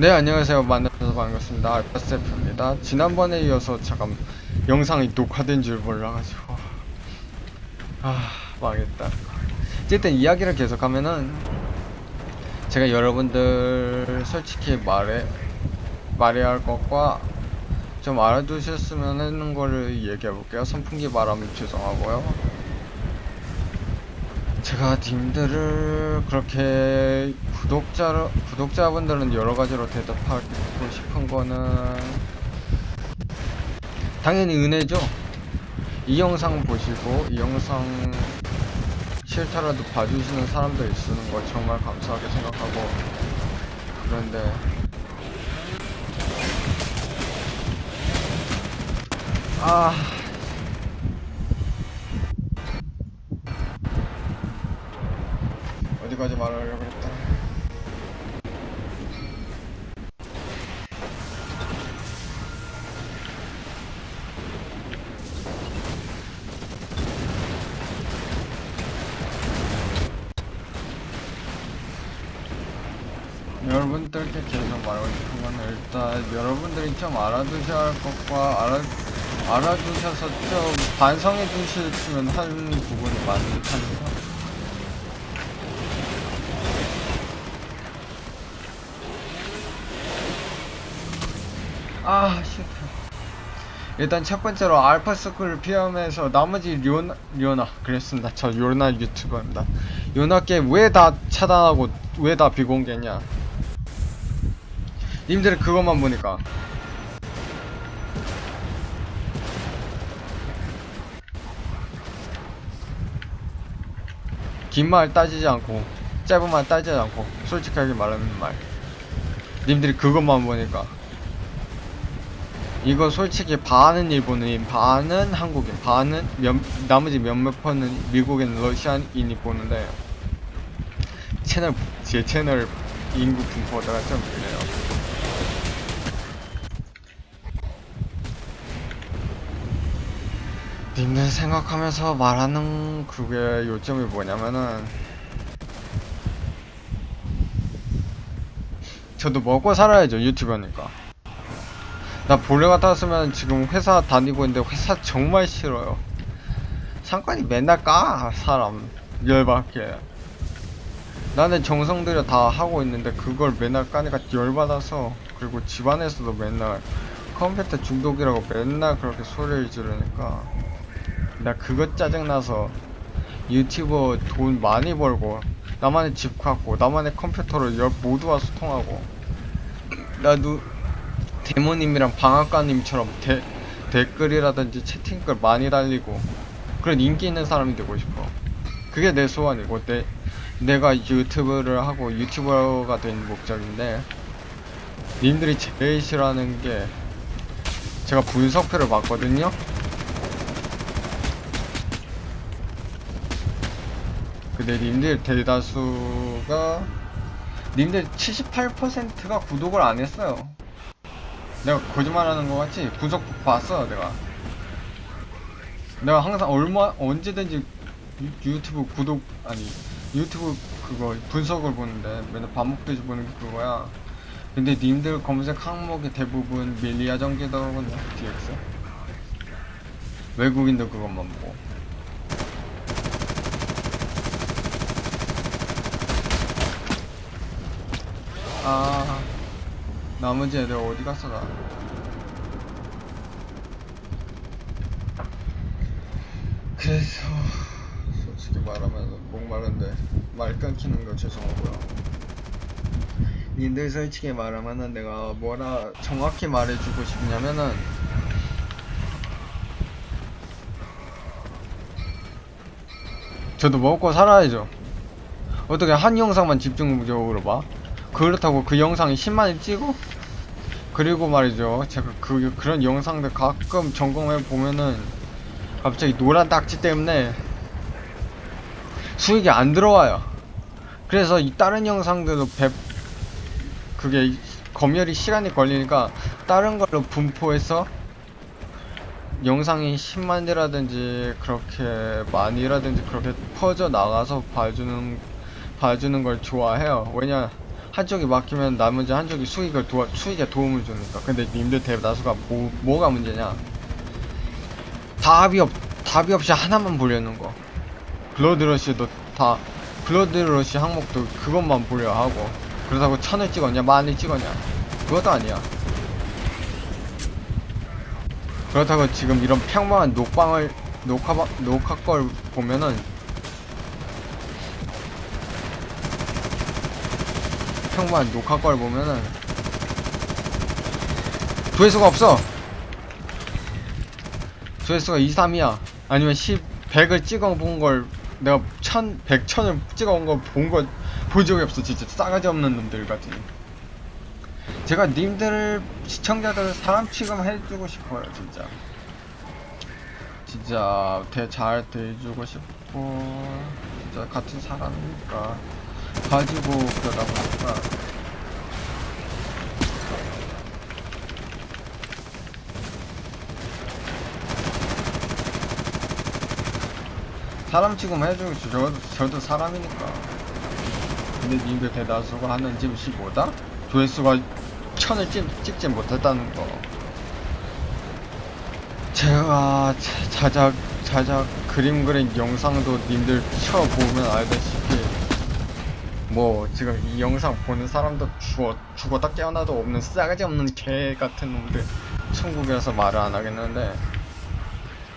네 안녕하세요. 만나서 반갑습니다. 알파세프입니다. 지난번에 이어서 잠깐 영상이 녹화된 줄 몰라가지고. 아 망했다. 어쨌든 이야기를 계속하면은 제가 여러분들 솔직히 말해 말해야 할 것과 좀 알아두셨으면 하는 거를 얘기해 볼게요. 선풍기 바람 죄송하고요 제가 님들을 그렇게 구독자 구독자분들은 여러 가지로 대답하고 싶은 거는 당연히 은혜죠. 이 영상 보시고 이 영상 싫더라도 봐주시는 사람들 있는 거 정말 감사하게 생각하고 그런데 아. 어디까지 말하려고 그랬다. 여러분들께 계속 말하고 싶은 건 일단 여러분들이 좀 알아두셔야 할 것과 알아, 알아두셔서 좀 반성해 주시면 하는 부분이 많다는 거. 아, 싫다. 일단 첫 번째로 알파스쿨 피함에서 나머지 료나, 료나 그랬습니다. 저 요나 유튜버입니다. 요나 게임 왜 다 차단하고 왜 다 비공개냐? 님들 그것만 보니까 긴 말 따지지 않고 짧은 말 따지지 않고 솔직하게 말하는 말 님들이 그것만 보니까 이거 솔직히 반은 일본인, 반은 한국인, 반은 몇, 나머지 몇몇 퍼는 미국인, 러시아인이 보는데 채널 제 채널 인구 분포가 좀 그래요. 님들 생각하면서 말하는 그게 요점이 뭐냐면은 저도 먹고 살아야죠 유튜버니까 나 본래 같았으면 지금 회사 다니고 있는데 회사 정말 싫어요. 상관이 맨날 까 사람 열받게. 나는 정성 들여 다 하고 있는데 그걸 맨날 까니까 열받아서 그리고 집안에서도 맨날 컴퓨터 중독이라고 맨날 그렇게 소리를 지르니까 나 그것 짜증나서 유튜버 돈 많이 벌고 나만의 집 갖고 나만의 컴퓨터로 열 모두와 소통하고 나도 대모님이랑 방앗간님처럼 대, 댓글이라든지 채팅글 많이 달리고 그런 인기 있는 사람이 되고 싶어. 그게 내 소원이고 내, 내가 유튜브를 하고 유튜버가 된 목적인데 님들이 제일 싫어하는 게 제가 분석표를 봤거든요? 근데 님들 대다수가 님들 78%가 구독을 안 했어요 내가 거짓말하는 거 같지? 분석 봤어 내가. 내가 항상 얼마 언제든지 유, 유튜브 구독 아니 유튜브 그거 분석을 보는데 맨날 밥 먹듯이 보는 게 그거야. 근데 님들 검색 항목이 대부분 밀리아 전기더군요 DX 외국인도 그것만 보고. 아 나머지 애들 어디 갔어 나 그래서 솔직히 말하면 목마른데 말 끊기는 거 죄송하고요. 님들 솔직히 말하면은 내가 뭐라 정확히 말해주고 싶냐면은 저도 먹고 살아야죠. 어떻게 한 영상만 집중적으로 봐? 그렇다고 그 영상이 10만이 찍어? 그리고 말이죠. 제가 그 그런 영상들 가끔 점검해 보면은 갑자기 노란 딱지 때문에 수익이 안 들어와요. 그래서 이 다른 영상들도 배 그게 검열이 시간이 걸리니까 다른 걸로 분포해서 영상이 10만이라든지 그렇게 많이라든지 그렇게 퍼져 나가서 봐주는 봐주는 걸 좋아해요. 왜냐 한쪽이 막히면 나머지 한쪽이 수익을 도와 수익에 도움을 주니까. 근데 님들 대다수가 뭐, 뭐가 문제냐? 답이 없 답이 없이 하나만 보려는 거. 블러드러시도 다 블러드러시 항목도 그것만 보려 하고. 그렇다고 천을 찍었냐 만을 찍었냐? 그것도 아니야. 그렇다고 지금 이런 평범한 녹방을 녹화 녹화 걸 보면은 평범한 녹화 걸 보면은 조회수가 없어. 조회수가 2, 3이야. 아니면 10, 100을 찍어본 걸 내가 1000, 100, 1000을 찍어본 걸본거본 적이 없어. 진짜 싸가지 없는 놈들 같은. 제가 님들 시청자들 사람 취급 해주고 싶어요 진짜. 진짜 대, 잘 대해주고 싶고 진짜 같은 사람이니까 가지고 그러다 보니까 사람 취급 해주고 싶 저도, 저도 사람이니까 근데 님들 대다수가 하는 짓이 뭐다? 조회수가 천을 찍, 찍지 못했다는 거 제가 자- 자작 자작 그림 그린 영상도 님들 쳐보면 알다시피 뭐 지금 이 영상 보는 사람도 죽어 죽었다 깨어나도 없는 싸가지 없는 개 같은 놈들 천국이라서 말을 안 하겠는데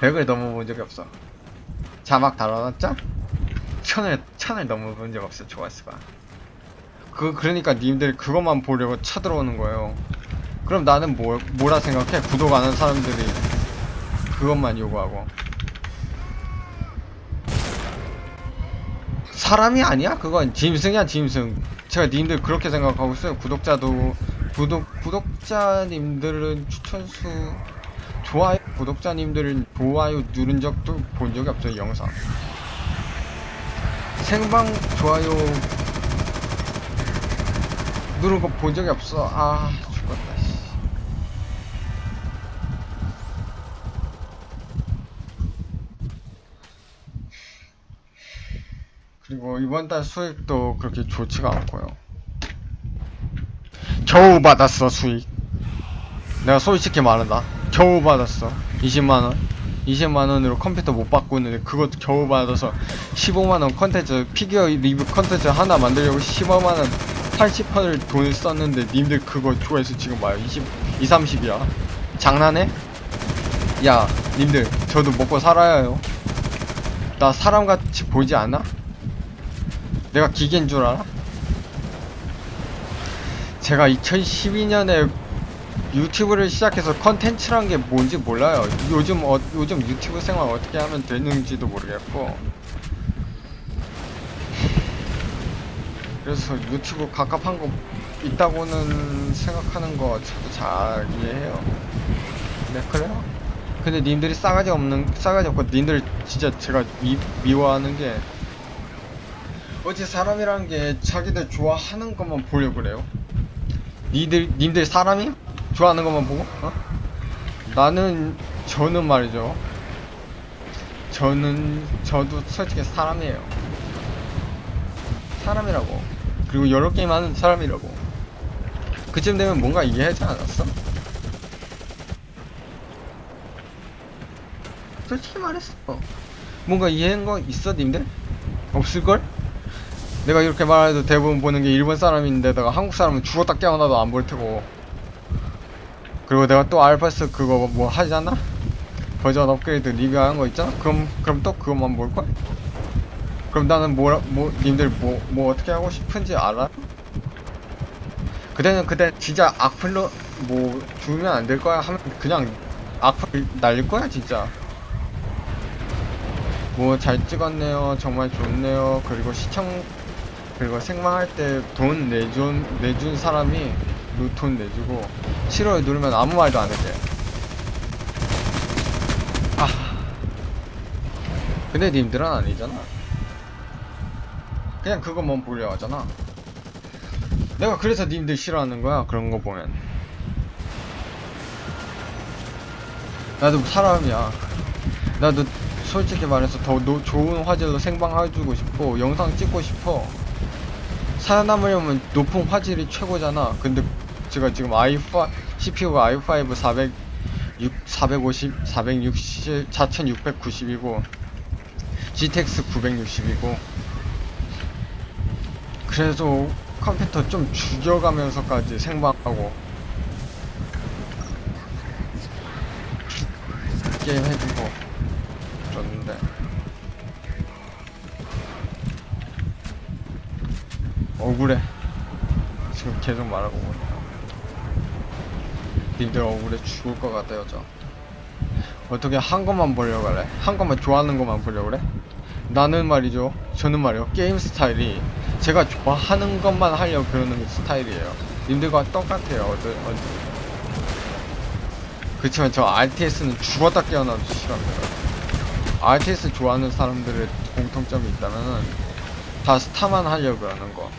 백을 넘어본 적이 없어. 자막 달아놨죠? 천을 천을 넘어본 적 없어 조회수가. 그 그러니까 님들 그것만 보려고 쳐들어오는 거예요. 그럼 나는 뭐 뭐라 생각해? 구독 안 하는 사람들이 그것만 요구하고 사람이 아니야? 그건 짐승이야 짐승. 제가 님들 그렇게 생각하고 있어요. 구독자도 구독 구독자님들은 추천수 좋아요? 구독자님들은 좋아요 누른 적도 본 적이 없어요 영상. 생방 좋아요 누른 거 본 적이 없어. 아 죽었다 그리고 이번 달 수익도 그렇게 좋지가 않고요. 겨우 받았어 수익. 내가 솔직히 말한다. 겨우 받았어. 20만 원. 20만 원으로 컴퓨터 못 바꾸는데 그것도 겨우 받아서 15만 원 컨텐츠 피규어 리뷰 컨텐츠 하나 만들려고 15만 원 80판을 돈을 썼는데 님들 그거 조회수 지금 봐요. 20, 2, 30이야. 장난해? 야, 님들 저도 먹고 살아야 해요. 나 사람같이 보이지 않아? 내가 기계인 줄 알아? 제가 2012년에 유튜브를 시작해서 컨텐츠란 게 뭔지 몰라요. 요즘 어, 요즘 유튜브 생활 어떻게 하면 되는지도 모르겠고. 그래서 유튜브 갑갑한 거 있다고는 생각하는 거 저도 잘 이해해요. 네 그래요. 근데 님들이 싸가지 없는 싸가지 없고 님들 진짜 제가 미, 미워하는 게 어째 사람이란 게 자기들 좋아하는 것만 보려고 그래요. 니들 님들 사람이 좋아하는 것만 보고 어? 나는 저는 말이죠. 저는 저도 솔직히 사람이에요. 사람이라고. 그리고 여러 게임 하는 사람이라고. 그쯤 되면 뭔가 이해하지 않았어? 솔직히 말했어. 뭔가 이해한 거 있어, 님들? 없을걸? 내가 이렇게 말해도 대부분 보는 게 일본 사람인데다가 한국 사람은 죽었다 깨어나도 안 볼 테고. 그리고 내가 또 알파스 그거 뭐 하잖아? 버전 업그레이드 리뷰하는 거 있잖아? 그럼, 그럼 또 그것만 볼걸? 그럼 나는 뭐라, 뭐, 님들 뭐, 뭐 어떻게 하고 싶은지 알아? 그때는 그때 진짜 악플로 뭐 주면 안 될 거야 하면 그냥 악플 날릴 거야 진짜. 뭐 잘 찍었네요 정말 좋네요 그리고 시청 그리고 생방할 때 돈 내준 내준 사람이 돈 내주고 싫어요 누르면 아무 말도 안 해대 아. 근데 님들은 아니잖아. 그냥 그것만 보려 하잖아. 내가 그래서 님들 싫어하는 거야 그런 거 보면. 나도 사람이야. 나도 솔직히 말해서 더 노- 좋은 화질로 생방해주고 싶고 영상 찍고 싶어 살아남으려면 높은 화질이 최고잖아. 근데 제가 지금 i5 CPU가 i5 400 6, 450, 460, 4690이고 GTX 960이고 그래서 컴퓨터 좀 죽여가면서까지 생방하고 게임 해주고 억울해. 지금 계속 말하고 님들 억울해 죽을 것 같아요 저 어떻게 한 것만 보려고 그래? 한 것만 좋아하는 것만 보려고 그래? 나는 말이죠. 저는 말이요. 게임 스타일이 제가 좋아하는 것만 하려고 그러는 스타일이에요. 님들과 똑같아요. 어디, 어디. 그렇지만 저 RTS는 죽었다 깨어나도 싫어합니다. RTS 좋아하는 사람들의 공통점이 있다면은 다 스타만 하려고 하는 거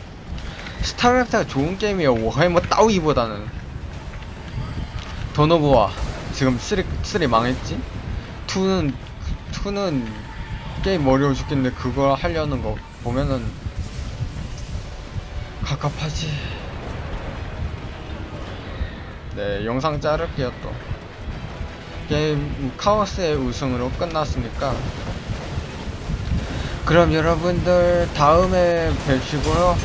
스타크래프트가 좋은 게임이에요 워해머 따위보다는. 던오브와 지금 3, 3 망했지? 2는 2는 게임 어려워 죽겠는데 그거 하려는 거 보면은 갑갑하지. 네 영상 자를게요 또. 게임 카오스의 우승으로 끝났으니까. 그럼 여러분들 다음에 뵙시고요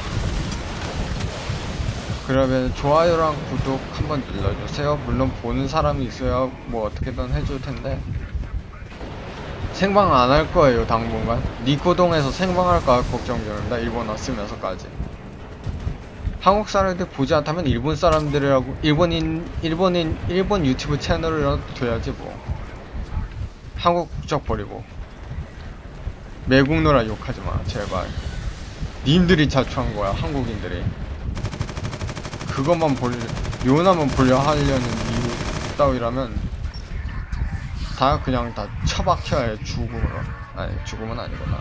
그러면 좋아요랑 구독 한번 눌러주세요. 물론 보는 사람이 있어야 뭐 어떻게든 해줄 텐데 생방 안 할 거예요 당분간. 니코동에서 생방할까 걱정 중입니다. 일본어 쓰면서까지. 한국 사람들 보지 않다면 일본 사람들이라고 일본인 일본인 일본 유튜브 채널을 둬야지 뭐. 한국 국적 버리고 매국 노라 욕하지 마 제발. 님들이 자초한 거야 한국인들이. 그것만 보려 요나만 보려 하려는 이유 따위라면 다 그냥 다 처박혀야 해 죽음으로 아니 죽음은 아니구나.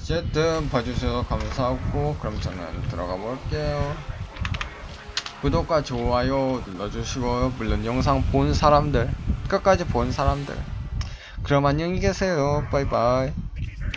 어쨌든 봐주셔서 감사하고 그럼 저는 들어가 볼게요. 구독과 좋아요 눌러주시고 물론 영상 본 사람들 끝까지 본 사람들. 그럼 안녕히 계세요. 바이바이